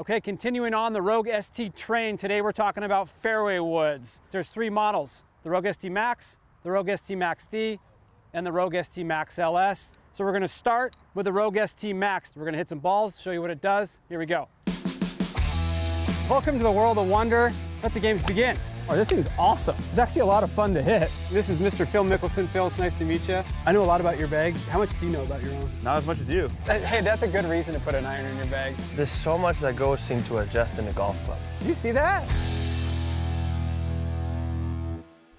Okay, continuing on the Rogue ST train, today we're talking about fairway woods. There's three models, the Rogue ST Max, the Rogue ST Max D, and the Rogue ST Max LS. So we're gonna start with the Rogue ST Max. We're gonna hit some balls, show you what it does. Here we go. Welcome to the world of wonder. Let the games begin. Oh, this thing's awesome. It's actually a lot of fun to hit. This is Mr. Phil Mickelson. Phil, it's nice to meet you. I know a lot about your bag. How much do you know about your own? Not as much as you. Uh, hey, that's a good reason to put an iron in your bag. There's so much that goes into adjusting a golf club. Do you see that?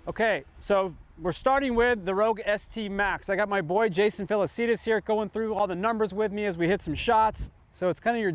Okay, so we're starting with the Rogue ST Max. I got my boy Jason Felicitas here going through all the numbers with me as we hit some shots. So it's kind of your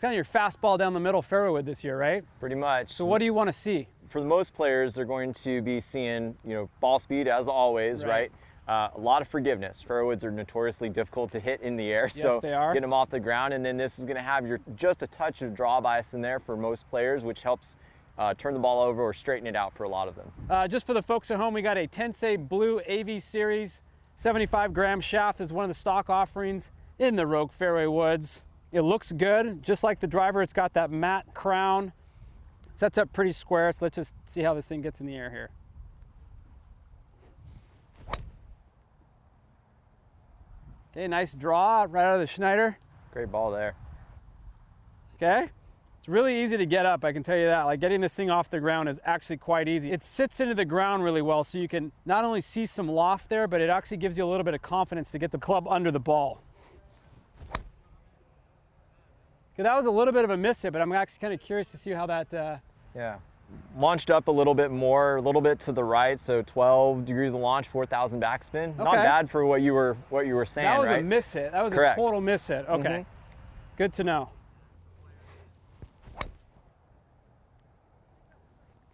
kind of your fastball down the middle fairway wood this year, right? Pretty much. So what do you want to see? For the most players, they're going to be seeing, you know, ball speed as always, Right. right? Uh, a lot of forgiveness. Fairwoods are notoriously difficult to hit in the air, so they are. get them off the ground, and then this is going to have your just a touch of draw bias in there for most players, which helps uh, turn the ball over or straighten it out for a lot of them. Uh, just for the folks at home, we got a Tensei Blue AV Series 75 gram shaft is one of the stock offerings in the Rogue Fairway Woods. It looks good, just like the driver. It's got that matte crown. Sets up pretty square, so let's just see how this thing gets in the air here. Okay, nice draw right out of the Schneider. Great ball there. Okay? It's really easy to get up, I can tell you that. Like getting this thing off the ground is actually quite easy. It sits into the ground really well, so you can not only see some loft there, but it actually gives you a little bit of confidence to get the club under the ball. Okay, that was a little bit of a miss hit, but I'm actually kind of curious to see how that, uh, Yeah. Launched up a little bit more, a little bit to the right, so 12 degrees of launch, 4,000 backspin. Not bad for what you were what you were saying, that was right? a miss hit. That was Correct. a total miss hit. Okay, Mhm. good to know.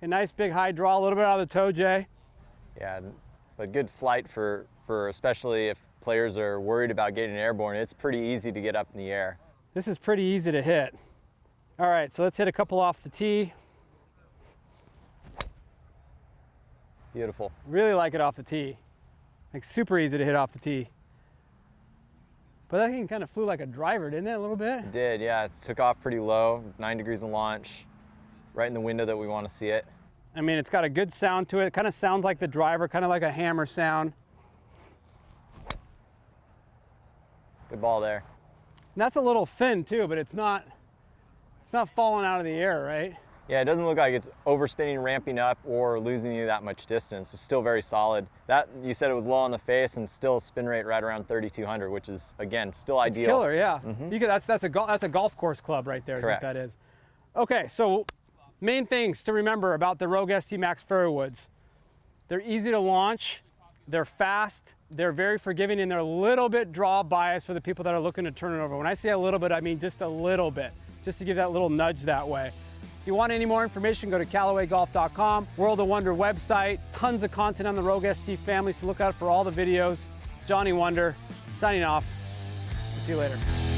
A nice big high draw, a little bit out of the toe, Jay. Yeah, but good flight for, for especially if players are worried about getting airborne. It's pretty easy to get up in the air. This is pretty easy to hit. All right, so let's hit a couple off the tee. Beautiful. Really like it off the tee. Like super easy to hit off the tee. But that thing kind of flew like a driver, didn't it, a little bit? It did, yeah. It took off pretty low, nine degrees of launch, right in the window that we want to see it. I mean, it's got a good sound to it. It kind of sounds like the driver, kind of like a hammer sound. Good ball there. And that's a little thin too, but it's not, it's not falling out of the air, right? Yeah, it doesn't look like it's overspinning, ramping up, or losing you that much distance. It's still very solid. That you said it was low on the face and still spin rate right around 3,200, which is again still It's ideal. killer, yeah. Mm-hmm. You could, that's, that's, a, that's a golf course club right there. Correct. what that is. Okay, so main things to remember about the Rogue ST Max Fairwoods. They're easy to launch, they're fast, they're very forgiving, and they're a little bit draw bias for the people that are looking to turn it over. When I say a little bit, I mean just a little bit, just to give that little nudge that way. If you want any more information, go to CallawayGolf.com, World of Wunder website, tons of content on the Rogue ST family, so look out for all the videos. It's Johnny Wunder, signing off. See you later.